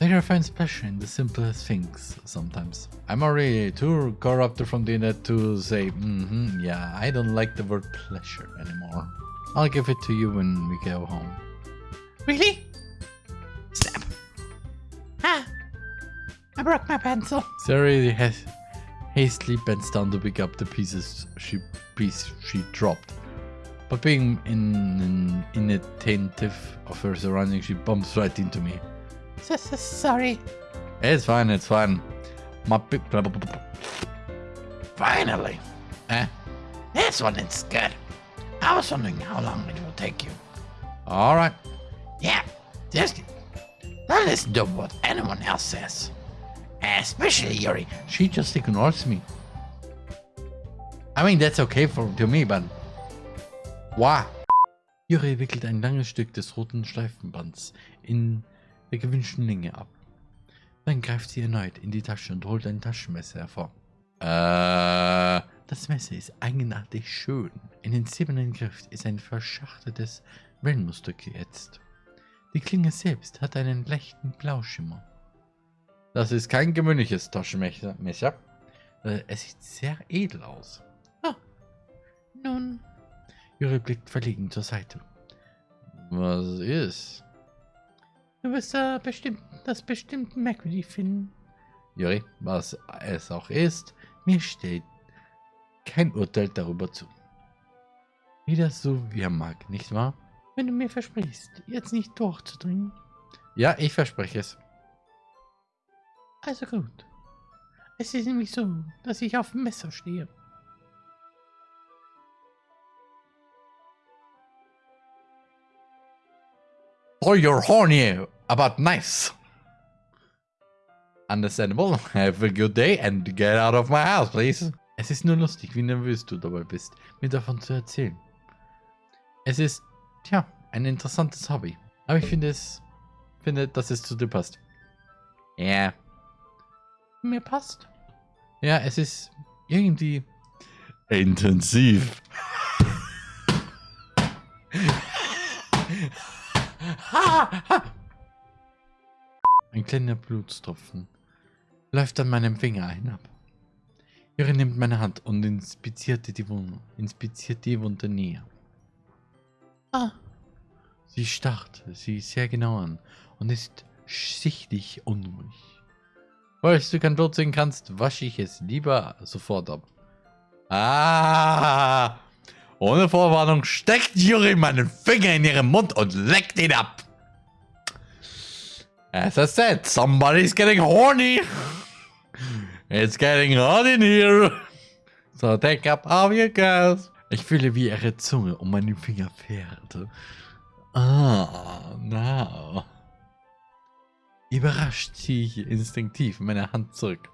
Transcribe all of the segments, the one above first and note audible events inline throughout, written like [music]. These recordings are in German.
Later finds pleasure in the simplest things sometimes. I'm already too corrupted from the internet to say, mm-hmm, yeah, I don't like the word pleasure anymore. I'll give it to you when we go home. Really? Snap. Ah! I broke my pencil. Sari has hastily bends down to pick up the pieces she piece she dropped. But being in, in, inattentive of her surroundings, she bumps right into me. S [laughs] -s Sorry. It's fine, it's fine. My big... Finally. Eh? This one is good. I was wondering how long it will take you. Alright. Yeah, just don't listen to what anyone else says. Especially Yuri. She just ignores me. I mean, that's okay for to me, but... Why? Yuri wickelt ein langes Stück des roten Streifenbands in der gewünschten Länge ab. Dann greift sie erneut in die Tasche und holt ein Taschenmesser hervor. Äh, das Messer ist eigenartig schön. In den silbernen Griff ist ein verschachteltes Wellenmuster geätzt. Die Klinge selbst hat einen leichten Blauschimmer. Das ist kein gewöhnliches Taschenmesser. Äh, es sieht sehr edel aus. Ah, nun. Juri blickt verlegen zur Seite. Was ist? Du wirst da bestimmt, das bestimmt merkwürdig finden. Juri, was es auch ist, mir steht kein Urteil darüber zu. Jeder so wie er mag, nicht wahr? Wenn du mir versprichst, jetzt nicht durchzudringen. Ja, ich verspreche es. Also gut. Es ist nämlich so, dass ich auf dem Messer stehe. Oh, you're horny, but nice. Understandable. [laughs] Have a good day and get out of my house, please. Es ist nur lustig, wie nervös du dabei bist, mir davon zu erzählen. Es ist, tja, ein interessantes Hobby. Aber ich finde es, finde, dass es zu dir passt. Ja. Yeah. Mir passt. Ja, es ist irgendwie intensiv. [laughs] Ein kleiner Blutstropfen läuft an meinem Finger hinab. Ihre nimmt meine Hand und inspiziert die Wunde, inspiziert die Wunde näher. Ah. Sie starrt sie sehr genau an und ist sichtlich unruhig. Falls du kein Blut sehen kannst, wasche ich es lieber sofort ab. Ah! Ohne Vorwarnung steckt Yuri meinen Finger in ihren Mund und leckt ihn ab. As I said, somebody's getting horny. It's getting hot in here. So take up all your gas. Ich fühle, wie ihre Zunge um meinen Finger fährt. Ah, now. Überrascht ziehe ich instinktiv meine Hand zurück.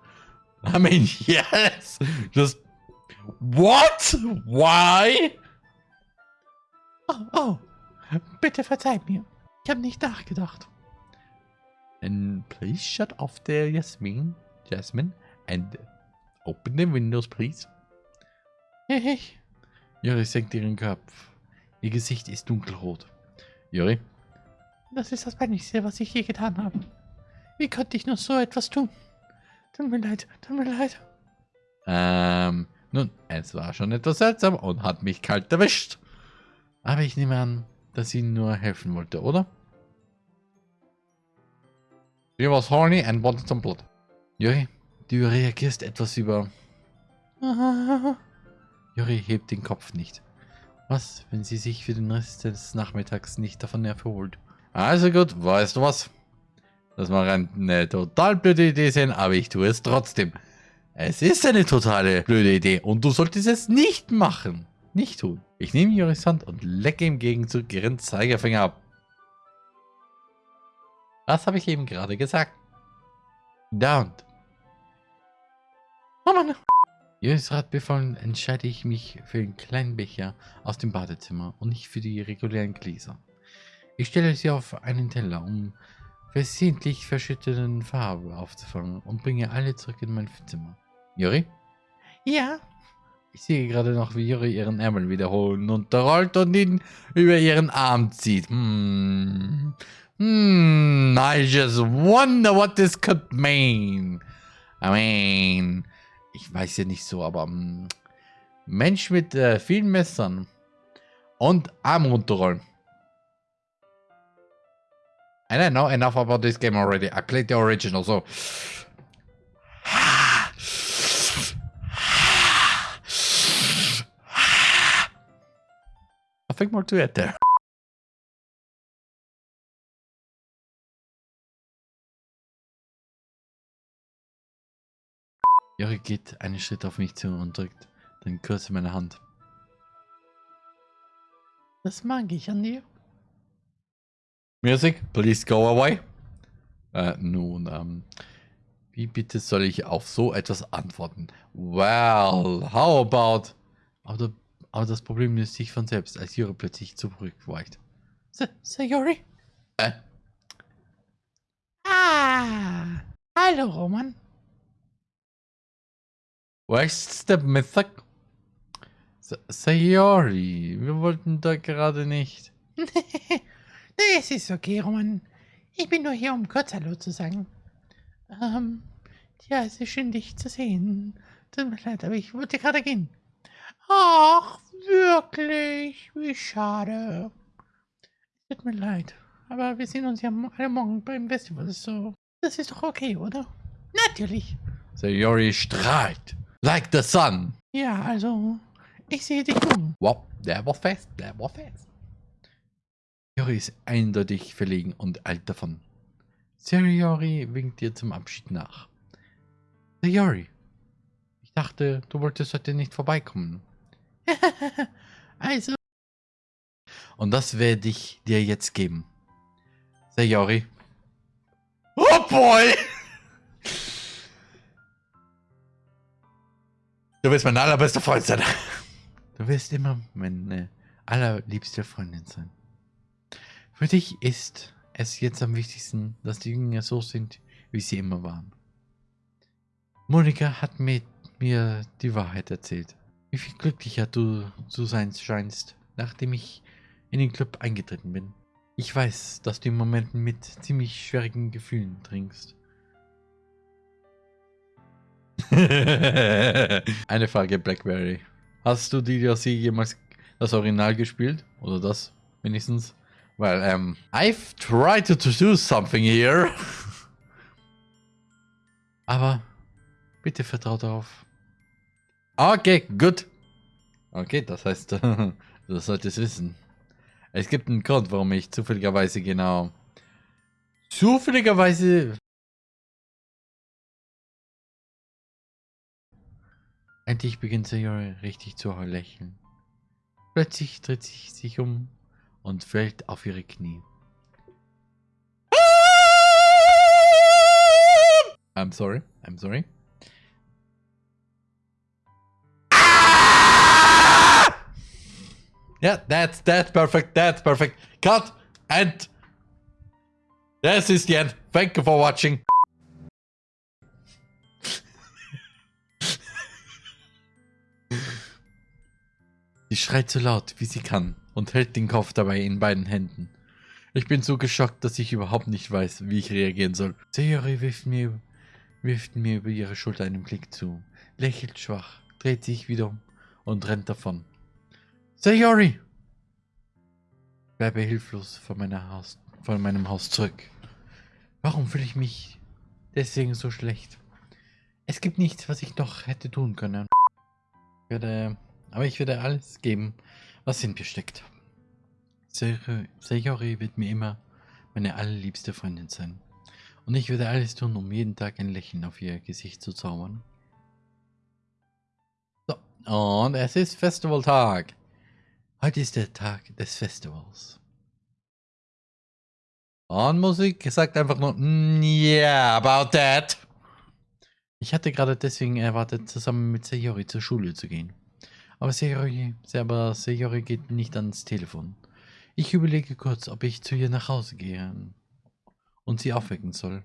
I mean, yes! Just... What? Why? Oh, oh. Bitte verzeih mir. Ich habe nicht nachgedacht. And please shut off there, Jasmin. Jasmine. And open the windows, please. Ich. Juri senkt ihren Kopf. Ihr Gesicht ist dunkelrot. Juri? Das ist das Peinlichste, was ich je getan habe. Wie konnte ich nur so etwas tun? Tut mir leid, tut mir leid. Ähm, nun, es war schon etwas seltsam und hat mich kalt erwischt. Aber ich nehme an, dass sie nur helfen wollte, oder? She was horny and wanted some blood. Juri, du reagierst etwas über... [laughs] Juri hebt den Kopf nicht. Was, wenn sie sich für den Rest des Nachmittags nicht davon erholt? Also gut, weißt du was? Das mag eine total blöde Idee sein, aber ich tue es trotzdem. Es ist eine totale blöde Idee und du solltest es nicht machen. Nicht tun. Ich nehme Joris Hand und lecke im Gegenzug ihren Zeigefinger ab. Was habe ich eben gerade gesagt? Down. Oh Mann. Joris Rat befallen entscheide ich mich für den kleinen Becher aus dem Badezimmer und nicht für die regulären Gläser. Ich stelle sie auf einen Teller, um versehentlich verschütteten Farbe aufzufangen und bringe alle zurück in mein Zimmer. Juri? Ja? Ich sehe gerade noch, wie Juri ihren Ärmel wiederholen unterrollt und ihn über ihren Arm zieht. Hm. Hm. I just wonder what this could mean. I mean, ich weiß ja nicht so, aber um, Mensch mit äh, vielen Messern und Arm runterrollen. I don't know enough about this game already. I played the original, so. Nothing more to add there. Jori geht einen Schritt auf mich zu und drückt den Kurs in meine Hand. Das mag ich an dir. Music, please go away. Äh, nun, ähm, wie bitte soll ich auf so etwas antworten? Well, how about... Aber, aber das Problem löst sich von selbst, als Juri plötzlich zurückweicht. Sayori? Äh? Ah, hallo Roman. Where's the Mythic? Sayori, wir wollten da gerade nicht. [laughs] nee, es ist okay, Roman. Ich bin nur hier, um kurz Hallo zu sagen. Ähm, ja, es ist schön, dich zu sehen. Tut mir leid, aber ich wollte gerade gehen. Ach, wirklich? Wie schade. Tut mir leid. Aber wir sehen uns ja alle morgen beim Festival, so. Das ist doch okay, oder? Natürlich. Sayori strahlt. Like the sun. Ja, also, ich sehe dich um. Wow, der war fest, der war fest. Yori ist eindeutig verlegen und eilt davon. Sayori winkt ihr zum Abschied nach. Sayori, ich dachte, du wolltest heute nicht vorbeikommen. [laughs] also. Und das werde ich dir jetzt geben. Sayori. Oh boy! [laughs] Du wirst mein allerbester Freund sein. Du wirst immer meine allerliebste Freundin sein. Für dich ist es jetzt am wichtigsten, dass die Dinge so sind, wie sie immer waren. Monika hat mir, mir die Wahrheit erzählt. Wie viel glücklicher du zu sein scheinst, nachdem ich in den Club eingetreten bin. Ich weiß, dass du im Moment mit ziemlich schwierigen Gefühlen trinkst. [laughs] Eine Frage, Blackberry. Hast du DLC jemals das Original gespielt? Oder das wenigstens? Well, um, I've tried to do something here. [laughs] Aber bitte vertrau darauf. Okay, gut. Okay, das heißt, [laughs] du solltest wissen. Es gibt einen Grund, warum ich zufälligerweise genau... Zufälligerweise Endlich beginnt Sayori richtig zu lächeln. Plötzlich dreht sie sich um und fällt auf ihre Knie. I'm sorry, I'm sorry. Yeah, that's that's perfect. That's perfect. Cut and this is the end. Thank you for watching. [laughs] Sie schreit so laut, wie sie kann und hält den Kopf dabei in beiden Händen. Ich bin so geschockt, dass ich überhaupt nicht weiß, wie ich reagieren soll. Sayori wirft mir, wirft mir über ihre Schulter einen Blick zu, lächelt schwach, dreht sich wieder um und rennt davon. Sayori! Bleibe hilflos vor, meiner Haus, vor meinem Haus zurück. Warum fühle ich mich deswegen so schlecht? Es gibt nichts, was ich noch hätte tun können. Ich werde aber ich werde alles geben, was in mir steckt. Sayori wird mir immer meine allerliebste Freundin sein. Und ich werde alles tun, um jeden Tag ein Lächeln auf ihr Gesicht zu zaubern. So, und es ist Festivaltag. Heute ist der Tag des Festivals. Und Musik sagt einfach nur, mm, yeah, about that. Ich hatte gerade deswegen erwartet, zusammen mit Sayori zur Schule zu gehen. Aber Sayori, aber Sayori geht nicht ans Telefon. Ich überlege kurz, ob ich zu ihr nach Hause gehe und sie aufwecken soll.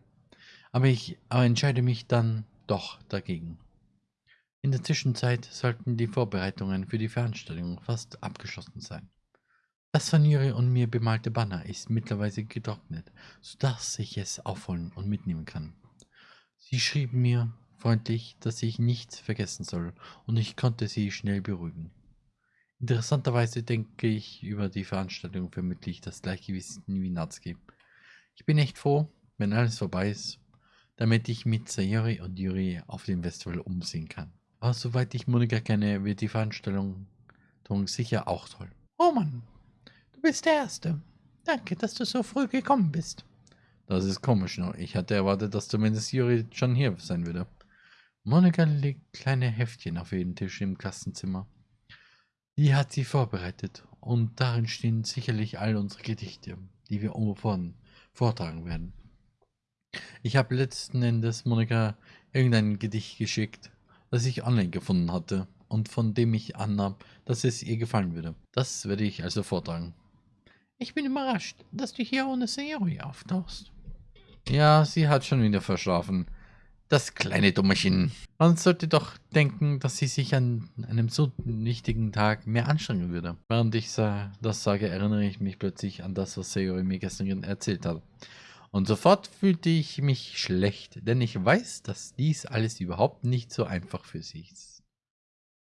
Aber ich aber entscheide mich dann doch dagegen. In der Zwischenzeit sollten die Vorbereitungen für die Veranstaltung fast abgeschlossen sein. Das von Juri und mir bemalte Banner ist mittlerweile getrocknet, sodass ich es aufholen und mitnehmen kann. Sie schrieb mir freundlich, dass ich nichts vergessen soll, und ich konnte sie schnell beruhigen. Interessanterweise denke ich über die Veranstaltung vermittle ich das Gleichgewicht wie Natsuki. Ich bin echt froh, wenn alles vorbei ist, damit ich mit Sayori und Yuri auf dem Festival umsehen kann. Aber soweit ich Monika kenne, wird die Veranstaltung sicher auch toll. Oh Mann, du bist der Erste. Danke, dass du so früh gekommen bist. Das ist komisch, nur ich hatte erwartet, dass zumindest Yuri schon hier sein würde. Monika legt kleine Heftchen auf jeden Tisch im Klassenzimmer. Die hat sie vorbereitet und darin stehen sicherlich all unsere Gedichte, die wir umfahren vortragen werden. Ich habe letzten Endes Monika irgendein Gedicht geschickt, das ich online gefunden hatte und von dem ich annahm, dass es ihr gefallen würde. Das werde ich also vortragen. Ich bin überrascht, dass du hier ohne Sayori auftauchst. Ja, sie hat schon wieder verschlafen. Das kleine Dummerchen. Man sollte doch denken, dass sie sich an einem so wichtigen Tag mehr anstrengen würde. Während ich das sage, erinnere ich mich plötzlich an das, was Sayori mir gestern erzählt hat. Und sofort fühlte ich mich schlecht, denn ich weiß, dass dies alles überhaupt nicht so einfach für sie ist.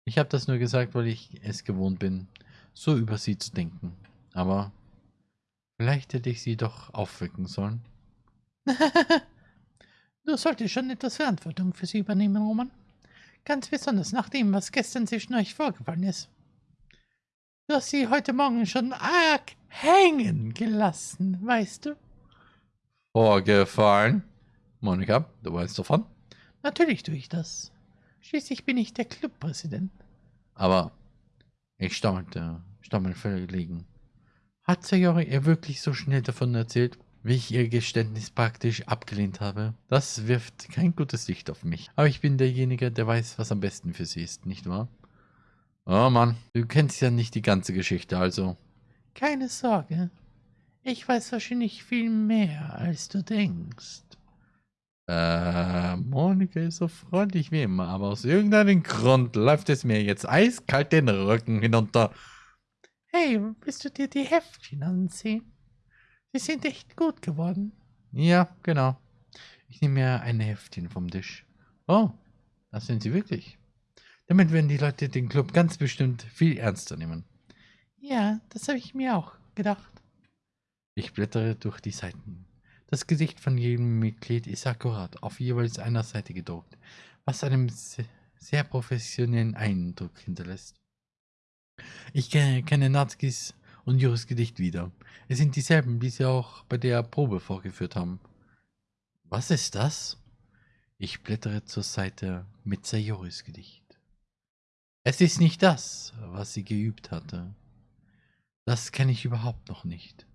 Ich habe das nur gesagt, weil ich es gewohnt bin, so über sie zu denken. Aber vielleicht hätte ich sie doch aufwecken sollen. [laughs] Du solltest schon etwas Verantwortung für sie übernehmen, Roman. Ganz besonders nach dem, was gestern zwischen euch vorgefallen ist. Du hast sie heute Morgen schon arg hängen gelassen, weißt du? Vorgefallen? Monika, du weißt davon? Natürlich tue ich das. Schließlich bin ich der Clubpräsident. Aber ich stammelte, stammelte verlegen. Hat Sayori ihr wirklich so schnell davon erzählt? wie ich ihr Geständnis praktisch abgelehnt habe. Das wirft kein gutes Licht auf mich. Aber ich bin derjenige, der weiß, was am besten für sie ist, nicht wahr? Oh Mann, du kennst ja nicht die ganze Geschichte, also. Keine Sorge. Ich weiß wahrscheinlich viel mehr, als du denkst. Äh, Monika ist so freundlich wie immer, aber aus irgendeinem Grund läuft es mir jetzt eiskalt den Rücken hinunter. Hey, willst du dir die Heftchen ansehen? Sie sind echt gut geworden. Ja, genau. Ich nehme mir ein Heftchen vom Tisch. Oh, das sind sie wirklich. Damit werden die Leute den Club ganz bestimmt viel ernster nehmen. Ja, das habe ich mir auch gedacht. Ich blättere durch die Seiten. Das Gesicht von jedem Mitglied ist akkurat auf jeweils einer Seite gedruckt, was einen sehr professionellen Eindruck hinterlässt. Ich kenne Natskis und Juris Gedicht wieder. Es sind dieselben, die sie auch bei der Probe vorgeführt haben. Was ist das? Ich blättere zur Seite mit Sayoris Gedicht. Es ist nicht das, was sie geübt hatte. Das kenne ich überhaupt noch nicht.